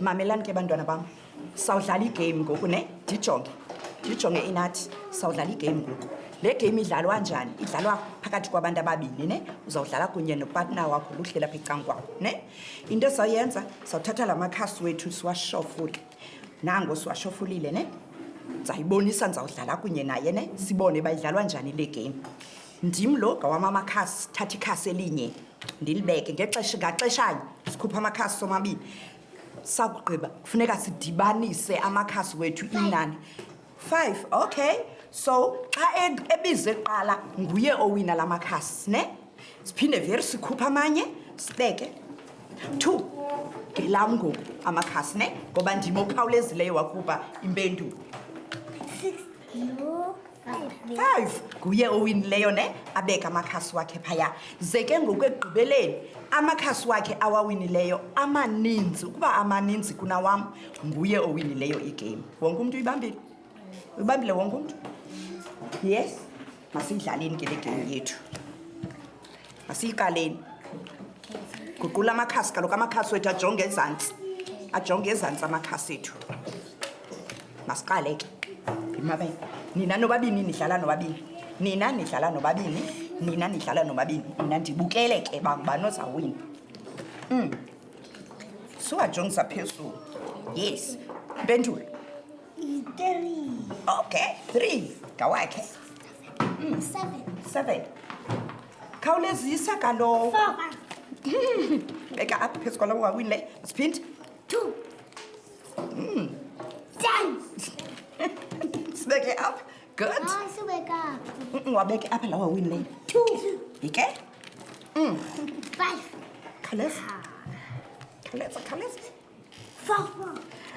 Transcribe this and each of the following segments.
mamelani ke bantwana bam sawudlala igame ngoku ne ndijonge ndijonge inathi sawudlala igame ngoku le game idlalwa njani idlalwa phakathi kwabantu ababini ne uzawudlala kunye nopatna wakho luhlela pha ecankwakho ne into esawuyenza sawuthatha la makhasi wethu siwashofule nango siwashofulile ne ndizayibonisa ndizawudlala kunye naye ne sibone uba idlalwa njani le game ndim lo gawam amakhasi thatha ikhasi elinye ndilibeke ngexesha ngaxeshanye sikhupha amakhasi somabini sakugqiba kufuneka sidibanise amakhasi wethu inani Five, okay. So, xa e, ebizwe kuqala nguye owina la makhasi, ne? Siphinde veri sikhupha amanye, sibeke. Two, ngelam ngoku amakhasi, ne? Ngoba ndim okhawulezileyo wakhupha impendulo. Six, no. Five, nguye owinileyo, ne? Abeke amakhasi wakhe phaya. Ze ke ngoku ekugqibeleni, amakhasi wakhe awawinileyo amaninzi, ukuba amaninzi kunawam, nguye owinileyo igame wonke umntu uyibambile uyibambile wonke umntu yes masiyidlaleni ke le game yethu masiyikaleni guqula amakhasi kaloku amakhasi wethu ajonge ezantsi ajonge ezantsi amakhasi ethu masiqale ke bimabe nina nobabini nidlala nobabini nina nidlala nobabini nina nidlala nobabini nina ndibukele ke bangubani ozawuwini um mm. siwajongisa phezulu yes mpendulo three okay three ngawakhe mm. seven seven khawulezisa kalowo beka apha phezu kwalowo wawini le siphinde two mm. ten sibeke apha Good. Ah, subeka. Mm, wabeke apha lawa win lane. Two. Ike? Mm. Five. Khalesa. Ah. Khalesa, khalesa. Four, four.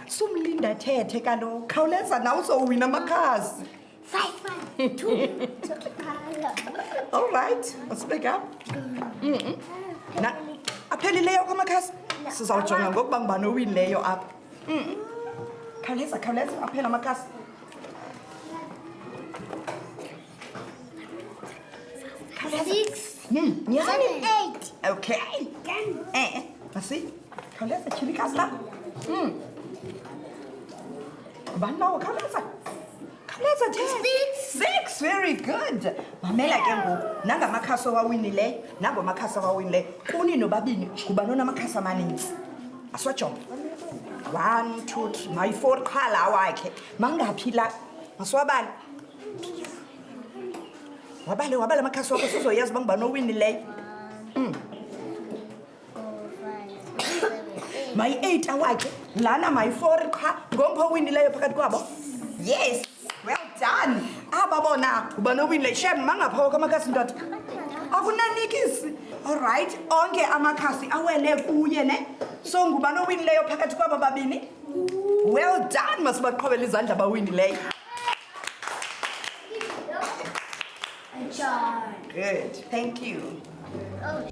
Sumlinda thethe kaloku. Khawuleza nawe uzowina amakhasi. Five, five. Two. All right. Usibeke apha. Mm -mm. Na, aphelileyo kwamakhasi? Sizawujonga ngokuba ngubani owinileyo apha. khawuleza khawuleza aphela amakasi okay eh, eh. asi khawuleza tyhila ikasi lakho hmm. ngubani lowo khawuleza khawuleza six very good mamela ke ngoku nangamakhasi owawinileyo nangomakhasi owawinileyo kuni nobabini ngubani onamakhasi amaninzi asiwajonge one two three mayi-four qha la wakhe mangaphi la masiwabale wabale wabale amakhasi wakho sizoyazi uba ngubani owinileyo mm. mayi-eight awakhe lana mayi-four qha ngompha owinileyo phakathi kwabo yes well done aba bona uba nowinle shem mangaphoka amakhasi ndoda akunanikisi olrayithi onke amakhasi awele kuye ne so nguba nowinileyo phakathi kwaba babini well done masibaqhobela izandla bawinileyo good thank you oh.